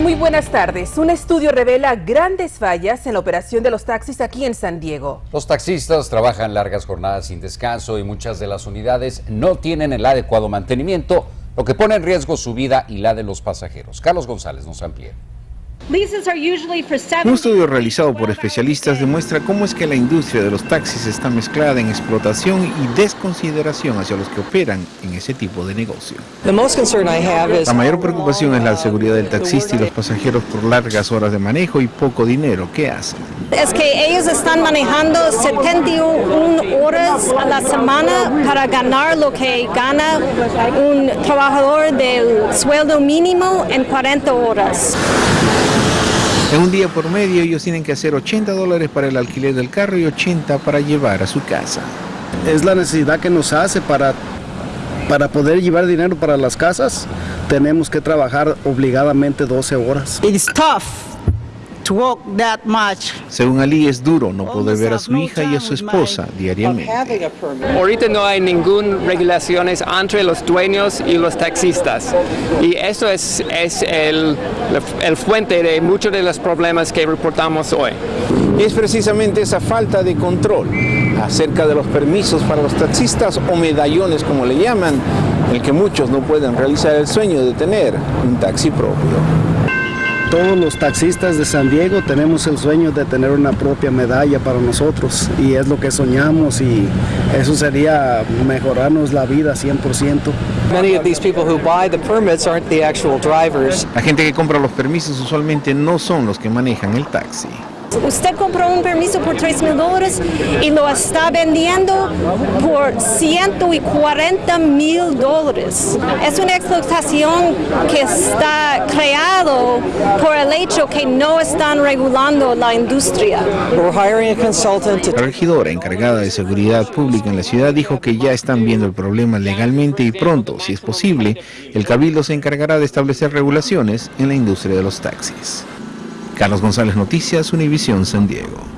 Muy buenas tardes. Un estudio revela grandes fallas en la operación de los taxis aquí en San Diego. Los taxistas trabajan largas jornadas sin descanso y muchas de las unidades no tienen el adecuado mantenimiento, lo que pone en riesgo su vida y la de los pasajeros. Carlos González nos amplía. Un estudio realizado por especialistas demuestra cómo es que la industria de los taxis está mezclada en explotación y desconsideración hacia los que operan en ese tipo de negocio. La mayor preocupación es la seguridad del taxista y los pasajeros por largas horas de manejo y poco dinero. ¿Qué hacen? Es que ellos están manejando 71 horas a la semana para ganar lo que gana un trabajador del sueldo mínimo en 40 horas. En un día por medio ellos tienen que hacer 80 dólares para el alquiler del carro y 80 para llevar a su casa. Es la necesidad que nos hace para, para poder llevar dinero para las casas. Tenemos que trabajar obligadamente 12 horas. It's tough Según Ali es duro no poder ver a su hija y a su esposa diariamente. Ahorita no hay ninguna regulaciones entre los dueños y los taxistas y eso es, es el, el fuente de muchos de los problemas que reportamos hoy. Es precisamente esa falta de control acerca de los permisos para los taxistas o medallones como le llaman, el que muchos no pueden realizar el sueño de tener un taxi propio. Todos los taxistas de San Diego tenemos el sueño de tener una propia medalla para nosotros y es lo que soñamos y eso sería mejorarnos la vida 100%. La gente que compra los permisos usualmente no son los que manejan el taxi. Usted compró un permiso por 3 mil dólares y lo está vendiendo por 140 mil dólares. Es una explotación que está por el hecho que no están regulando la industria. La regidora encargada de seguridad pública en la ciudad dijo que ya están viendo el problema legalmente y pronto, si es posible, el cabildo se encargará de establecer regulaciones en la industria de los taxis. Carlos González Noticias, Univisión San Diego.